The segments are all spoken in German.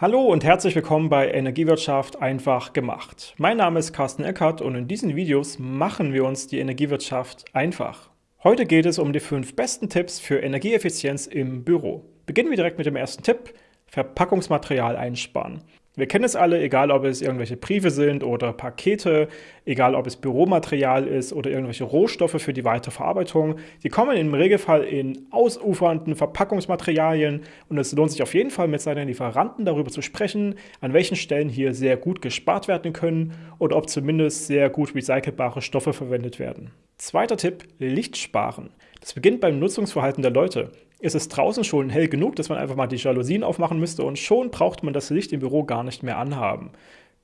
Hallo und herzlich willkommen bei Energiewirtschaft einfach gemacht. Mein Name ist Carsten Eckert und in diesen Videos machen wir uns die Energiewirtschaft einfach. Heute geht es um die fünf besten Tipps für Energieeffizienz im Büro. Beginnen wir direkt mit dem ersten Tipp, Verpackungsmaterial einsparen. Wir kennen es alle, egal ob es irgendwelche Briefe sind oder Pakete, egal ob es Büromaterial ist oder irgendwelche Rohstoffe für die Weiterverarbeitung. Die kommen im Regelfall in ausufernden Verpackungsmaterialien und es lohnt sich auf jeden Fall mit seinen Lieferanten darüber zu sprechen, an welchen Stellen hier sehr gut gespart werden können oder ob zumindest sehr gut recycelbare Stoffe verwendet werden. Zweiter Tipp, Licht sparen. Das beginnt beim Nutzungsverhalten der Leute ist es draußen schon hell genug, dass man einfach mal die Jalousien aufmachen müsste und schon braucht man das Licht im Büro gar nicht mehr anhaben.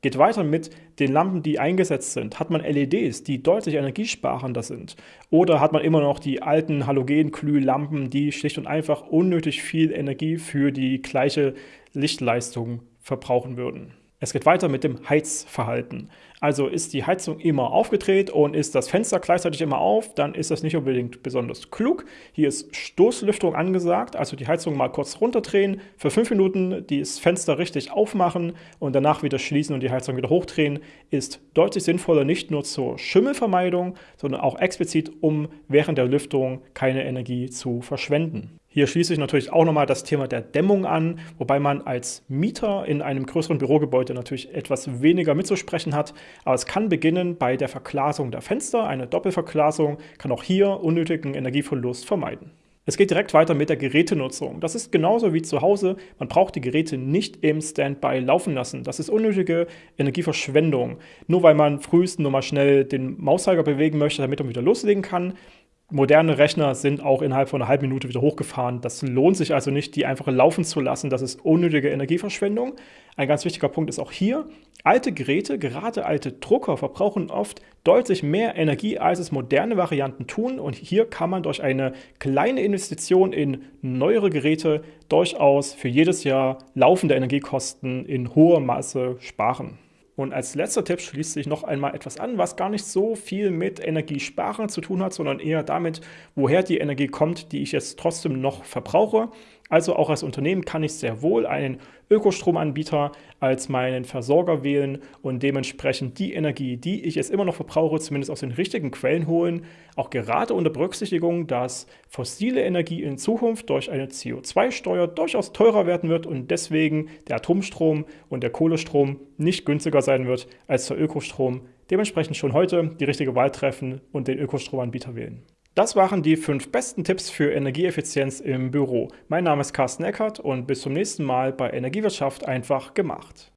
Geht weiter mit den Lampen, die eingesetzt sind. Hat man LEDs, die deutlich energiesparender sind? Oder hat man immer noch die alten Halogenglühlampen, die schlicht und einfach unnötig viel Energie für die gleiche Lichtleistung verbrauchen würden? Es geht weiter mit dem Heizverhalten. Also ist die Heizung immer aufgedreht und ist das Fenster gleichzeitig immer auf, dann ist das nicht unbedingt besonders klug. Hier ist Stoßlüftung angesagt, also die Heizung mal kurz runterdrehen, für fünf Minuten das Fenster richtig aufmachen und danach wieder schließen und die Heizung wieder hochdrehen, ist deutlich sinnvoller, nicht nur zur Schimmelvermeidung, sondern auch explizit, um während der Lüftung keine Energie zu verschwenden. Hier schließe ich natürlich auch nochmal das Thema der Dämmung an, wobei man als Mieter in einem größeren Bürogebäude natürlich etwas weniger mitzusprechen hat. Aber es kann beginnen bei der Verglasung der Fenster. Eine Doppelverglasung kann auch hier unnötigen Energieverlust vermeiden. Es geht direkt weiter mit der Gerätenutzung. Das ist genauso wie zu Hause. Man braucht die Geräte nicht im Standby laufen lassen. Das ist unnötige Energieverschwendung. Nur weil man frühestens nur mal schnell den Mauszeiger bewegen möchte, damit man wieder loslegen kann, Moderne Rechner sind auch innerhalb von einer halben Minute wieder hochgefahren. Das lohnt sich also nicht, die einfach laufen zu lassen. Das ist unnötige Energieverschwendung. Ein ganz wichtiger Punkt ist auch hier, alte Geräte, gerade alte Drucker, verbrauchen oft deutlich mehr Energie, als es moderne Varianten tun. Und hier kann man durch eine kleine Investition in neuere Geräte durchaus für jedes Jahr laufende Energiekosten in hoher Maße sparen. Und als letzter Tipp schließt sich noch einmal etwas an, was gar nicht so viel mit Energiesparen zu tun hat, sondern eher damit, woher die Energie kommt, die ich jetzt trotzdem noch verbrauche. Also auch als Unternehmen kann ich sehr wohl einen Ökostromanbieter als meinen Versorger wählen und dementsprechend die Energie, die ich jetzt immer noch verbrauche, zumindest aus den richtigen Quellen holen, auch gerade unter Berücksichtigung, dass fossile Energie in Zukunft durch eine CO2-Steuer durchaus teurer werden wird und deswegen der Atomstrom und der Kohlestrom nicht günstiger sein wird als der Ökostrom. Dementsprechend schon heute die richtige Wahl treffen und den Ökostromanbieter wählen. Das waren die fünf besten Tipps für Energieeffizienz im Büro. Mein Name ist Carsten Eckert und bis zum nächsten Mal bei Energiewirtschaft einfach gemacht.